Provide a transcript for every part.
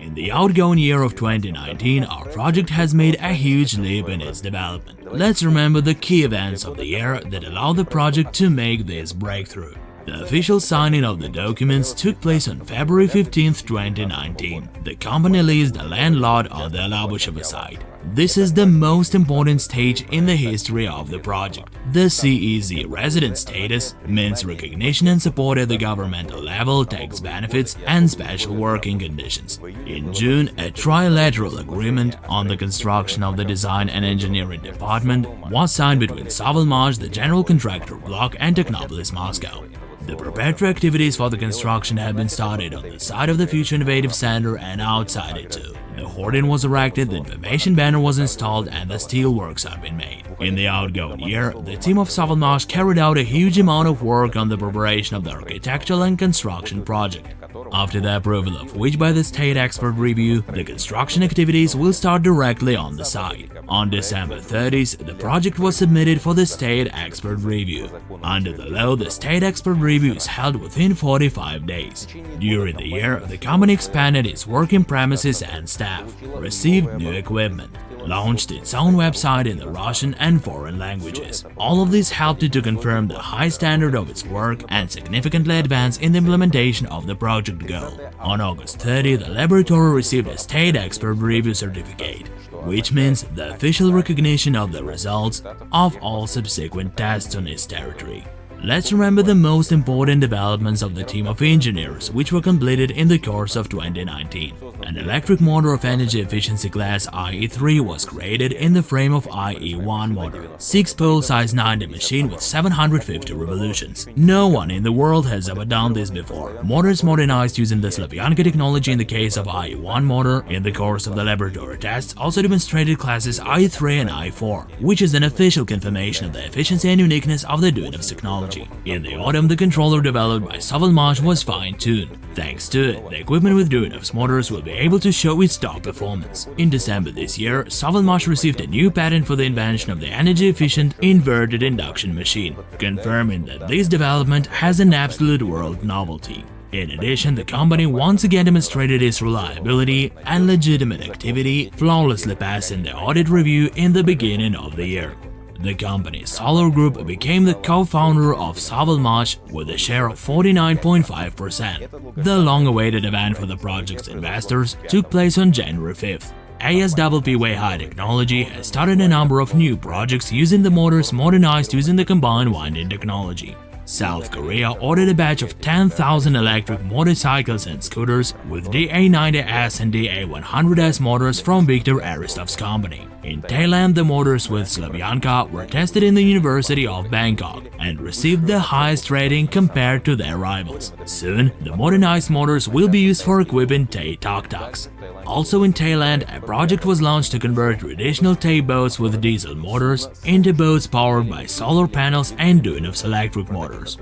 In the outgoing year of 2019, our project has made a huge leap in its development. Let's remember the key events of the year that allowed the project to make this breakthrough. The official signing of the documents took place on February 15, 2019. The company leased the land lot on the Alabushevo site. This is the most important stage in the history of the project. The SEZ resident status means recognition and support at the governmental level, tax benefits, and special working conditions. In June, a trilateral agreement on the construction of the design and engineering department was signed between Sovelmash, the general contractor block, and Technopolis Moscow. The preparatory activities for the construction have been started on the side of the Future Innovative Center and outside it too. The hoarding was erected, the information banner was installed and the steelworks have been made. In the outgoing year, the team of Sovelmash carried out a huge amount of work on the preparation of the architectural and construction project. After the approval of which by the State Expert Review, the construction activities will start directly on the site. On December 30th, the project was submitted for the State Expert Review. Under the law, the State Expert Review is held within 45 days. During the year, the company expanded its working premises and staff, received new equipment, launched its own website in the Russian and foreign languages. All of this helped it to confirm the high standard of its work and significantly advance in the implementation of the project goal. On August 30, the laboratory received a State Expert Review Certificate, which means the official recognition of the results of all subsequent tests on its territory. Let's remember the most important developments of the team of engineers which were completed in the course of 2019. An electric motor of energy efficiency class IE3 was created in the frame of IE1 motor, 6-pole size 90 machine with 750 revolutions. No one in the world has ever done this before. Motors modernized using the Slavyanka technology in the case of IE1 motor in the course of the laboratory tests also demonstrated classes IE3 and IE4, which is an official confirmation of the efficiency and uniqueness of the Duyunov technology technology. In the autumn, the controller developed by Sovelmash was fine-tuned. Thanks to it, the equipment with Duyunov's motors will be able to show its top performance. In December this year, Sovelmash received a new patent for the invention of the energy-efficient inverted induction machine, confirming that this development has an absolute world novelty. In addition, the company once again demonstrated its reliability and legitimate activity, flawlessly passing the audit review in the beginning of the year. The company Solar Group became the co-founder of Sovelmash with a share of 49.5%. The long-awaited event for the project's investors took place on January 5th. ASWP Weihai Technology has started a number of new projects using the motors modernized using the combined winding technology. South Korea ordered a batch of 10,000 electric motorcycles and scooters with DA90S and DA100S motors from Viktor Aristov's company. In Thailand, the motors with Slavyanka were tested in the University of Bangkok and received the highest rating compared to their rivals. Soon, the modernized motors will be used for equipping Thai tuk-tuks. Also in Thailand, a project was launched to convert traditional Thai boats with diesel motors into boats powered by solar panels and Duyunov's electric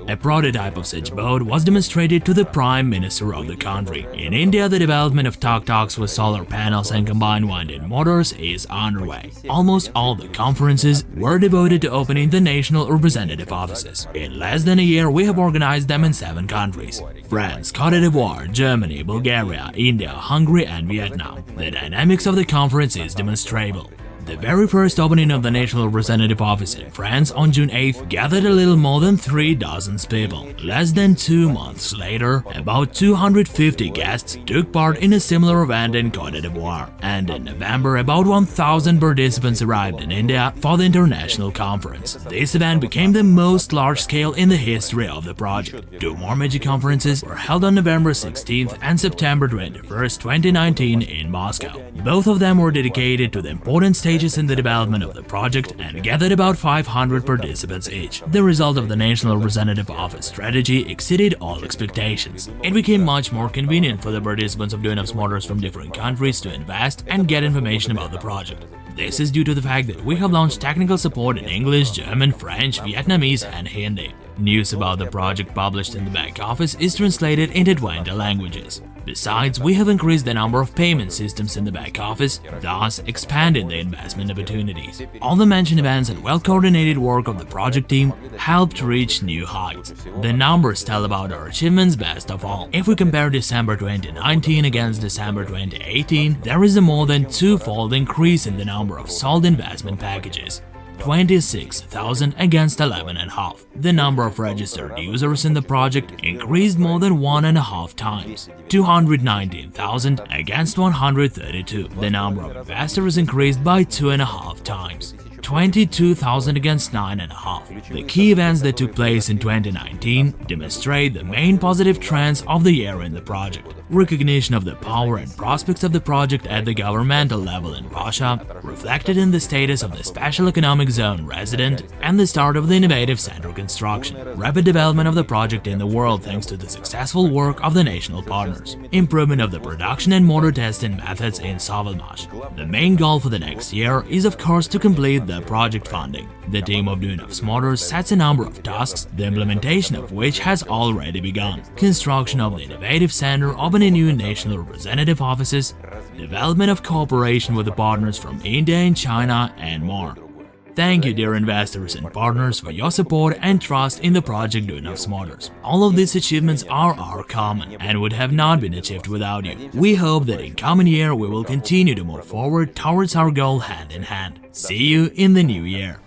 A prototype of such boat was demonstrated to the Prime Minister of the country. In India, the development of tuk-tuks with solar panels and combined winding motors is underway. Almost all the conferences were devoted to opening the national representative offices. In less than a year, we have organized them in seven countries. France, Cote d'Ivoire, Germany, Bulgaria, India, Hungary and Vietnam. The dynamics of the conference is demonstrable. The very first opening of the National Representative Office in France on June 8th gathered a little more than three dozens people. Less than two months later, about 250 guests took part in a similar event in Cote d'Ivoire, and in November about 1,000 participants arrived in India for the international conference. This event became the most large-scale in the history of the project. Two more major conferences were held on November 16th and September 21st, 2019 in Moscow. Both of them were dedicated to the important stage stages in the development of the project and gathered about 500 participants each. The result of the National Representative Office strategy exceeded all expectations. It became much more convenient for the participants of Duyunov's Motors from different countries to invest and get information about the project. This is due to the fact that we have launched technical support in English, German, French, Vietnamese and Hindi. News about the project published in the back office is translated into 20 languages. Besides, we have increased the number of payment systems in the back office, thus expanding the investment opportunities. All the mentioned events and well-coordinated work of the project team helped reach new heights. The numbers tell about our achievements best of all. If we compare December 2019 against December 2018, there is a more than two-fold increase in the number of sold investment packages. 26,000 against 11.5. The number of registered users in the project increased more than one and a half times, 219,000 against 132. The number of investors increased by two and a half. 22,000 against 9.5. The key events that took place in 2019 demonstrate the main positive trends of the year in the project. Recognition of the power and prospects of the project at the governmental level in Russia, reflected in the status of the Special Economic Zone resident and the start of the Innovative Center construction. Rapid development of the project in the world thanks to the successful work of the national partners. Improvement of the production and motor testing methods in Sovelmash. The main goal for the next year is of course to complete the project funding. The team of Duyunov's Motors sets a number of tasks, the implementation of which has already begun. Construction of the Innovative Center, opening new national representative offices, development of cooperation with the partners from India and China, and more. Thank you dear investors and partners for your support and trust in the project Duyunov's Motors. All of these achievements are our common and would have not been achieved without you. We hope that in coming year we will continue to move forward towards our goal hand in hand. See you in the new year.